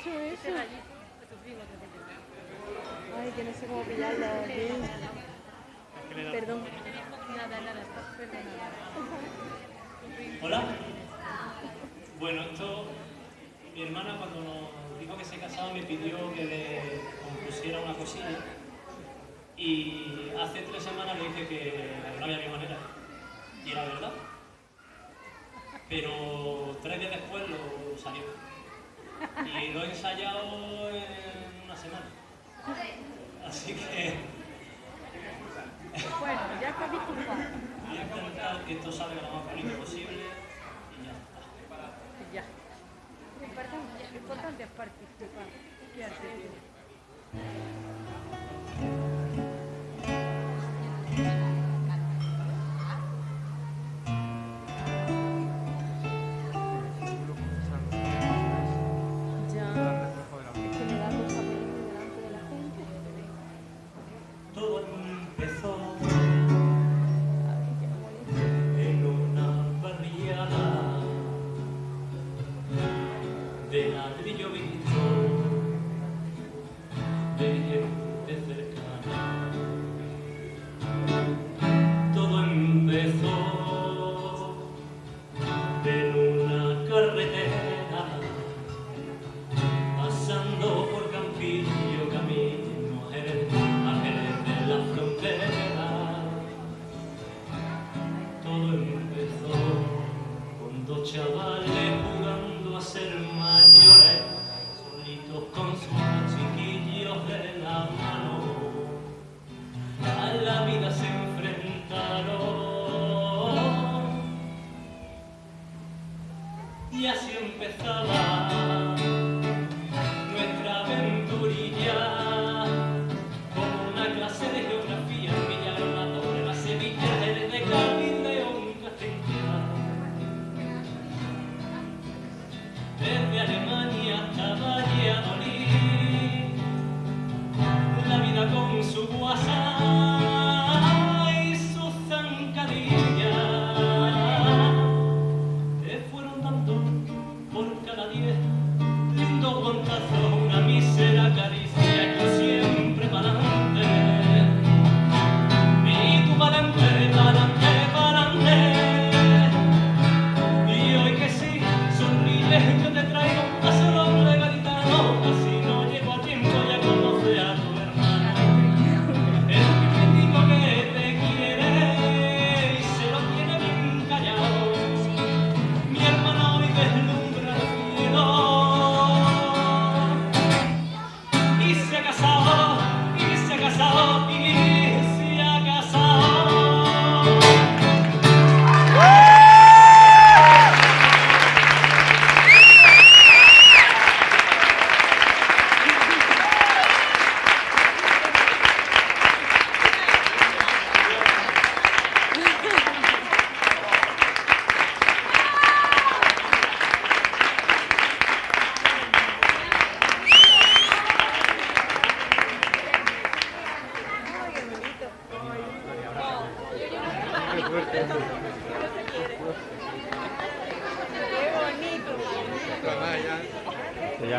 eso? Ay, que no sé cómo pillarlo. bien. Perdón. Nada, nada. Hola. Bueno, esto, mi hermana cuando nos dijo que se casaba me pidió que le compusiera una cosilla y hace tres semanas le dije que no había ni manera. Y era verdad. Pero tres días después lo salió. Y lo he ensayado en una semana. Así que Bueno, ya está disculpado. voy a intentar que esto salga lo más bonito posible y ya está. Y ya. Lo importante, importante es participar. ¿Qué haces? De ladrillo visto de gente cercana. Todo empezó en una carretera pasando por Campillo, camino a Jerez, a de la frontera. Todo empezó con dos chavales con sus chiquillos de la mano. A la vida se enfrentaron. Y así empezaba nuestra aventurilla. Con una clase de geografía en Villarreal, sobre la Sevilla desde Cádiz, León, Castellana desde Alemania Sua casado. Qué bonito.